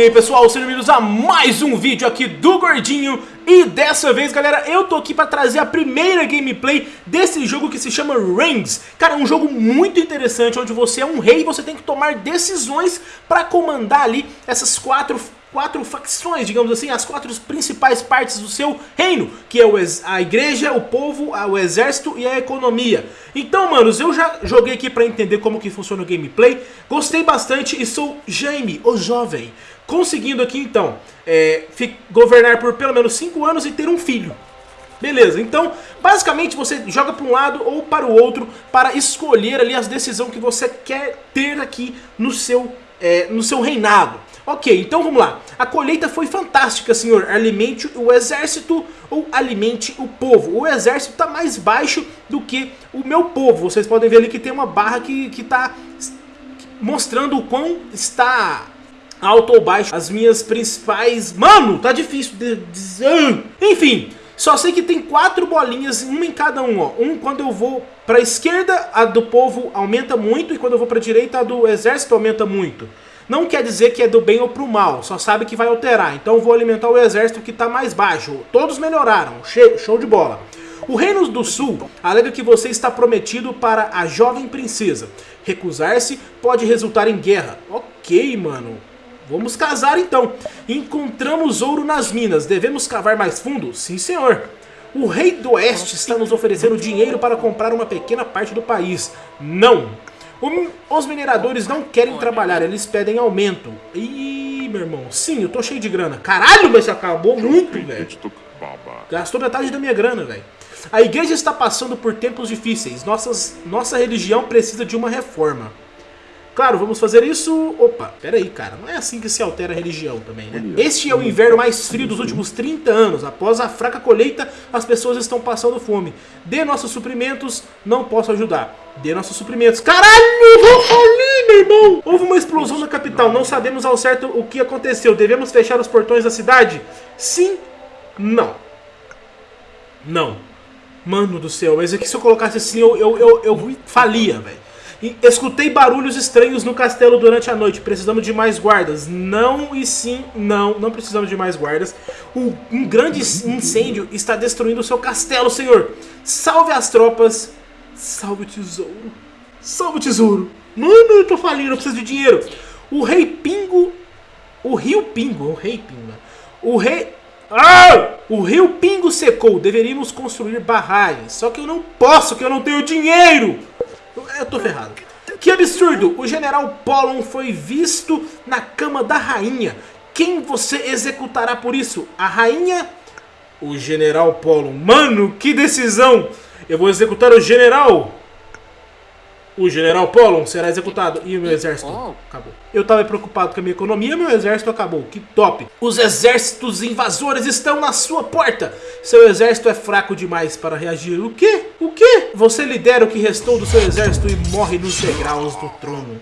E aí pessoal, sejam bem-vindos a mais um vídeo aqui do Gordinho. E dessa vez galera, eu tô aqui pra trazer a primeira gameplay desse jogo que se chama Rings. Cara, é um jogo muito interessante, onde você é um rei e você tem que tomar decisões pra comandar ali essas quatro quatro facções, digamos assim, as quatro principais partes do seu reino, que é a igreja, o povo, o exército e a economia. Então, manos, eu já joguei aqui para entender como que funciona o gameplay, gostei bastante e sou Jaime, o jovem, conseguindo aqui então é, governar por pelo menos 5 anos e ter um filho. Beleza, então basicamente você joga para um lado ou para o outro para escolher ali as decisões que você quer ter aqui no seu, é, no seu reinado. Ok, então vamos lá. A colheita foi fantástica, senhor. Alimente o exército ou alimente o povo. O exército está mais baixo do que o meu povo. Vocês podem ver ali que tem uma barra que está mostrando o quão está alto ou baixo as minhas principais... Mano, tá difícil de dizer... Enfim, só sei que tem quatro bolinhas, uma em cada um, ó. Um quando eu vou para a esquerda, a do povo aumenta muito, e quando eu vou para a direita, a do exército aumenta muito. Não quer dizer que é do bem ou pro mal, só sabe que vai alterar. Então vou alimentar o exército que está mais baixo. Todos melhoraram, show de bola. O Reino do Sul alega que você está prometido para a jovem princesa. Recusar-se pode resultar em guerra. Ok, mano. Vamos casar então. Encontramos ouro nas minas. Devemos cavar mais fundo? Sim, senhor. O rei do oeste está nos oferecendo dinheiro para comprar uma pequena parte do país. Não. Os mineradores não querem trabalhar, eles pedem aumento. Ih, meu irmão, sim, eu tô cheio de grana. Caralho, mas acabou muito, velho. Gastou metade da minha grana, velho. A igreja está passando por tempos difíceis. Nossas, nossa religião precisa de uma reforma. Claro, vamos fazer isso... Opa, peraí, cara. Não é assim que se altera a religião também, né? Este é o inverno mais frio dos últimos 30 anos. Após a fraca colheita, as pessoas estão passando fome. Dê nossos suprimentos, não posso ajudar. Dê nossos suprimentos. Caralho, vou falir, meu irmão! Houve uma explosão na capital. Não sabemos ao certo o que aconteceu. Devemos fechar os portões da cidade? Sim, não. Não. Mano do céu, mas aqui se eu colocasse assim, eu, eu, eu, eu falia, velho. Escutei barulhos estranhos no castelo durante a noite. Precisamos de mais guardas. Não e sim, não. Não precisamos de mais guardas. Um, um grande incêndio está destruindo o seu castelo, senhor. Salve as tropas. Salve o tesouro. Salve o tesouro. Mano, eu tô falindo, eu preciso de dinheiro. O rei Pingo... O rio Pingo. O rei Pingo. O rei... Ah! O rio Pingo secou. Deveríamos construir barragens. Só que eu não posso, que eu não tenho dinheiro. Eu tô ferrado. Que absurdo! O general Pollon foi visto na cama da rainha. Quem você executará por isso? A rainha? O general Pollon. Mano, que decisão! Eu vou executar o general o general Pollon será executado e o meu exército acabou. Eu estava preocupado com a minha economia, meu exército acabou. Que top. Os exércitos invasores estão na sua porta. Seu exército é fraco demais para reagir. O quê? O quê? Você lidera o que restou do seu exército e morre nos degraus do trono.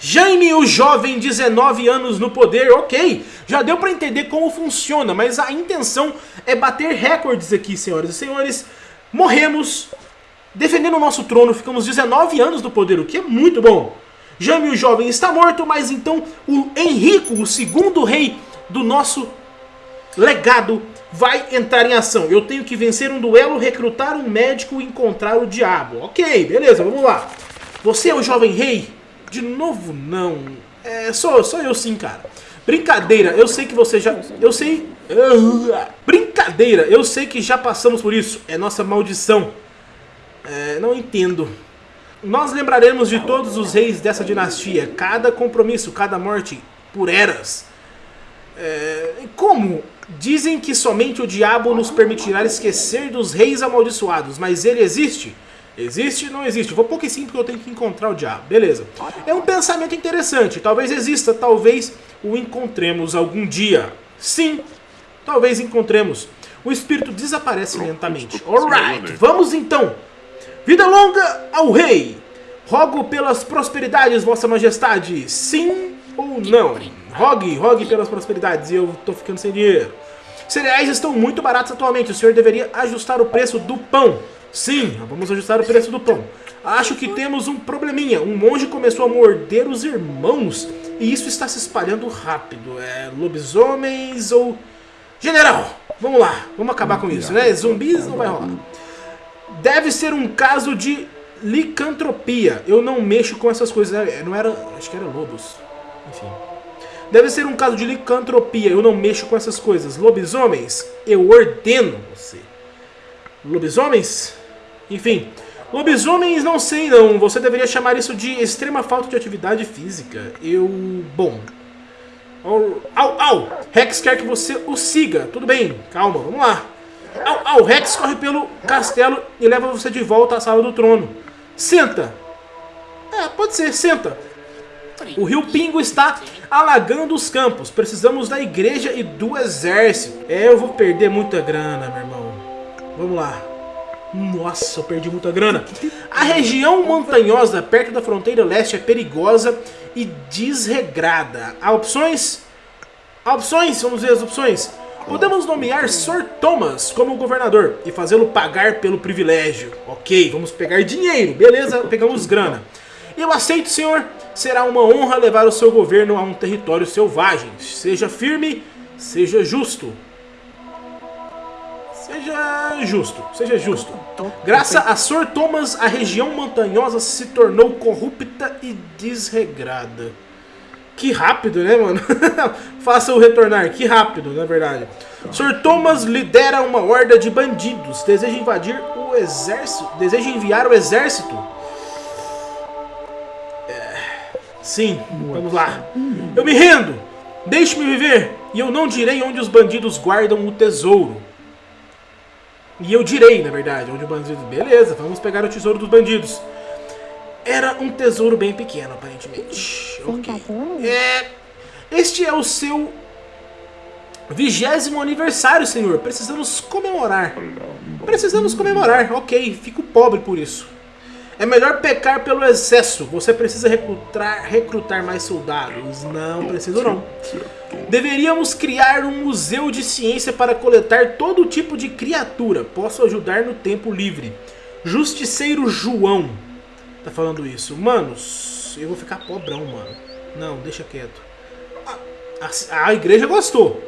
Jaime, o jovem, 19 anos no poder, ok, já deu para entender como funciona, mas a intenção é bater recordes aqui, senhoras e senhores. Morremos Defendendo o nosso trono, ficamos 19 anos no poder, o que é muito bom. Jame o jovem está morto, mas então o Henrico, o segundo rei do nosso legado, vai entrar em ação. Eu tenho que vencer um duelo, recrutar um médico e encontrar o diabo. Ok, beleza, vamos lá. Você é o jovem rei? De novo, não. É, sou, sou eu sim, cara. Brincadeira, eu sei que você já... Eu sei... Brincadeira, eu sei que já passamos por isso. É nossa maldição. É, não entendo. Nós lembraremos de todos os reis dessa dinastia, cada compromisso, cada morte, por eras. É, como? Dizem que somente o diabo nos permitirá esquecer dos reis amaldiçoados, mas ele existe? Existe não existe? Vou pouco sim porque eu tenho que encontrar o diabo. Beleza. É um pensamento interessante. Talvez exista, talvez o encontremos algum dia. Sim, talvez encontremos. O espírito desaparece lentamente. Alright, vamos então Vida longa ao rei! Rogo pelas prosperidades, vossa majestade, sim ou não? Rogue, rogue pelas prosperidades, e eu tô ficando sem dinheiro. Cereais estão muito baratos atualmente, o senhor deveria ajustar o preço do pão. Sim, vamos ajustar o preço do pão. Acho que temos um probleminha. Um monge começou a morder os irmãos e isso está se espalhando rápido. É lobisomens ou... General, vamos lá. Vamos acabar com isso, né? Zumbis não vai rolar. Deve ser um caso de licantropia. Eu não mexo com essas coisas. É, não era... Acho que era lobos. Enfim. Deve ser um caso de licantropia. Eu não mexo com essas coisas. Lobisomens, eu ordeno você. Lobisomens? Enfim. Lobisomens, não sei não. Você deveria chamar isso de extrema falta de atividade física. Eu... Bom... Au, au! Rex quer que você o siga. Tudo bem, calma, vamos lá. Au, au! Rex corre pelo castelo e leva você de volta à sala do trono. Senta! É, pode ser, senta. O rio Pingo está alagando os campos. Precisamos da igreja e do exército. É, eu vou perder muita grana, meu irmão. Vamos lá. Nossa, eu perdi muita grana. A região montanhosa perto da fronteira leste é perigosa e desregrada. Há opções? Há opções? Vamos ver as opções. Podemos nomear Sr. Thomas como governador e fazê-lo pagar pelo privilégio. Ok, vamos pegar dinheiro. Beleza, pegamos grana. Eu aceito, senhor. Será uma honra levar o seu governo a um território selvagem. Seja firme, seja justo. Seja justo, seja justo. Graças a Sr. Thomas, a região montanhosa se tornou corrupta e desregrada. Que rápido, né, mano? Faça-o retornar, que rápido, na verdade. Sr. Thomas lidera uma horda de bandidos. Deseja invadir o exército. Deseja enviar o exército. É... Sim, vamos lá. Eu me rendo. Deixe-me viver. E eu não direi onde os bandidos guardam o tesouro. E eu direi, na verdade, onde o bandido... Beleza, vamos pegar o tesouro dos bandidos. Era um tesouro bem pequeno, aparentemente. Ok. É... Este é o seu vigésimo aniversário, senhor. Precisamos comemorar. Precisamos comemorar. Ok, fico pobre por isso. É melhor pecar pelo excesso. Você precisa recrutar, recrutar mais soldados. Não preciso não. Deveríamos criar um museu de ciência para coletar todo tipo de criatura. Posso ajudar no tempo livre. Justiceiro João. Tá falando isso. Manos, eu vou ficar pobrão, mano. Não, deixa quieto. A, a, a igreja gostou.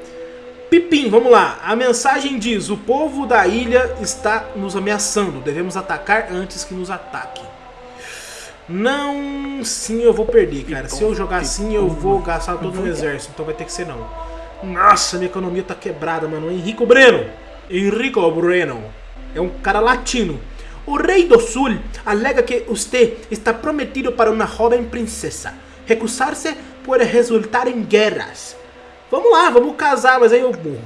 Pipim, vamos lá. A mensagem diz: O povo da ilha está nos ameaçando. Devemos atacar antes que nos ataque. Não, sim, eu vou perder, cara. Se eu jogar assim, eu vou gastar todo o exército. Então vai ter que ser não. Nossa, minha economia tá quebrada, mano. Henrico Breno. Henrico Breno. É um cara latino. O rei do sul alega que você está prometido para uma jovem princesa. Recusar-se pode resultar em guerras. Vamos lá, vamos casar, mas aí eu morro.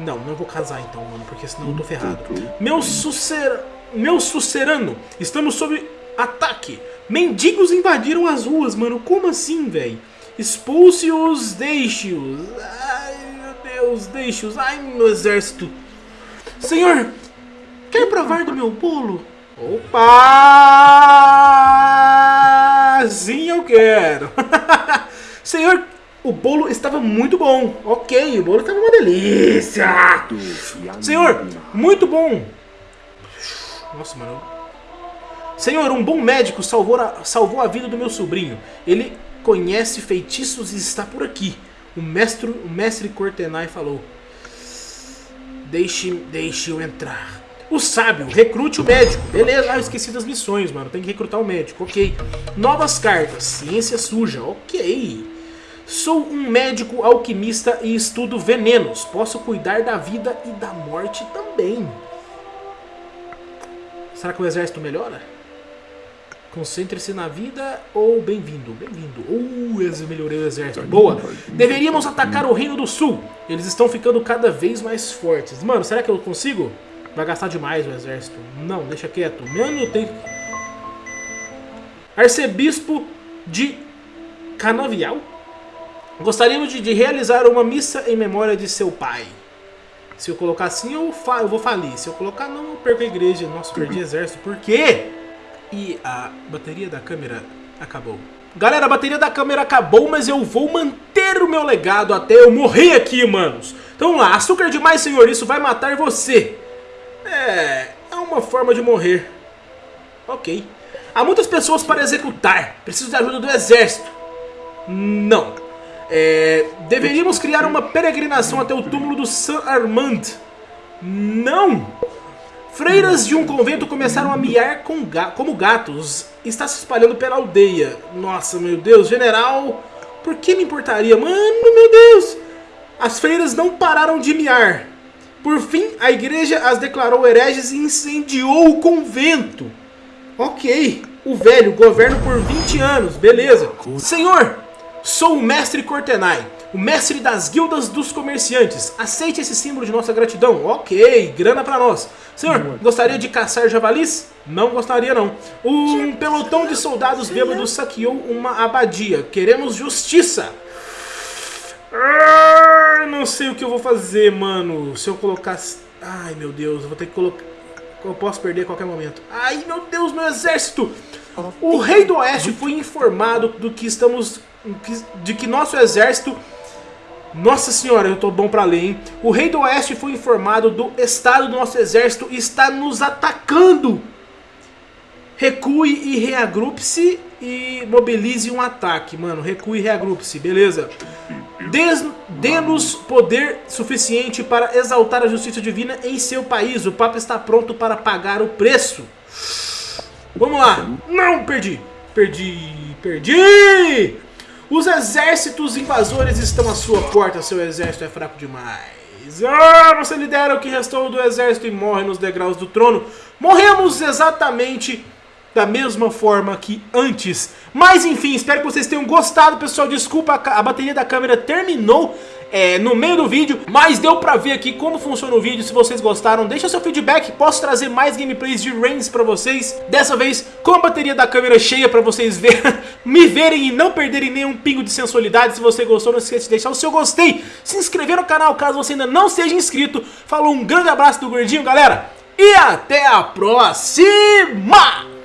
Não, não vou casar então, mano, porque senão eu tô ferrado. Meu sucer... Meu sucerano, estamos sob ataque. Mendigos invadiram as ruas, mano. Como assim, velho? Expulse-os, deixe-os. Ai, meu Deus, deixe-os. Ai, meu exército. Senhor, quer provar do meu bolo? Opa! Sim, eu quero. Senhor, o bolo estava muito bom. Ok, o bolo estava uma delícia. Senhor, muito bom. Nossa, mano. Senhor, um bom médico salvou a, salvou a vida do meu sobrinho. Ele conhece feitiços e está por aqui. O mestre, o mestre Cortenay falou. Deixe, deixe eu entrar. O sábio, recrute o médico. Beleza, ah, eu esqueci das missões, mano. Tem que recrutar o médico, ok. Novas cartas, ciência suja, ok. Sou um médico alquimista e estudo venenos. Posso cuidar da vida e da morte também. Será que o exército melhora? Concentre-se na vida ou bem-vindo? Bem-vindo. Uh, melhorei o exército. Boa. Deveríamos atacar o Reino do Sul. Eles estão ficando cada vez mais fortes. Mano, será que eu consigo? Vai gastar demais o exército. Não, deixa quieto. Mano, eu tenho... Arcebispo de Canavial? Gostaríamos de, de realizar uma missa em memória de seu pai. Se eu colocar assim, eu, fa eu vou falir. Se eu colocar não, eu perco a igreja. Nossa, perdi exército. Por quê? E a bateria da câmera Acabou. Galera, a bateria da câmera acabou, mas eu vou manter o meu legado até eu morrer aqui, manos. Então vamos lá, açúcar demais, senhor, isso vai matar você. É, é uma forma de morrer. Ok. Há muitas pessoas para executar. Preciso da ajuda do exército. Não. É, deveríamos criar uma peregrinação até o túmulo do Saint Armand. Não. Freiras de um convento começaram a miar com ga como gatos. Está se espalhando pela aldeia. Nossa, meu Deus, general. Por que me importaria? Mano, meu Deus. As freiras não pararam de miar. Por fim, a igreja as declarou hereges e incendiou o convento. Ok, o velho governa por 20 anos, beleza. Senhor, sou o mestre Cortenai, o mestre das guildas dos comerciantes. Aceite esse símbolo de nossa gratidão. Ok, grana pra nós. Senhor, gostaria de caçar javalis? Não gostaria não. Um pelotão de soldados bêbados saqueou uma abadia. Queremos justiça. Ah, não sei o que eu vou fazer, mano. Se eu colocar... Ai, meu Deus, eu vou ter que colocar... Eu posso perder a qualquer momento. Ai, meu Deus, meu exército! O rei do oeste foi informado do que estamos... De que nosso exército... Nossa senhora, eu tô bom pra ler, hein? O rei do oeste foi informado do estado do nosso exército e está nos atacando. Recue e reagrupe-se e mobilize um ataque. Mano, recue e reagrupe-se, beleza. Dê-nos poder suficiente para exaltar a justiça divina em seu país. O Papa está pronto para pagar o preço. Vamos lá. Não, perdi. Perdi. Perdi. Os exércitos invasores estão à sua porta. Seu exército é fraco demais. Ah, você lidera o que restou do exército e morre nos degraus do trono. Morremos exatamente da mesma forma que antes. Mas enfim, espero que vocês tenham gostado, pessoal. Desculpa, a bateria da câmera terminou é, no meio do vídeo, mas deu pra ver aqui como funciona o vídeo. Se vocês gostaram, deixa seu feedback. Posso trazer mais gameplays de Reigns pra vocês. Dessa vez com a bateria da câmera cheia pra vocês ver, me verem e não perderem nenhum pingo de sensualidade. Se você gostou, não esqueça de deixar o seu gostei. Se inscrever no canal caso você ainda não seja inscrito. Falou, um grande abraço do Gordinho, galera. E até a próxima!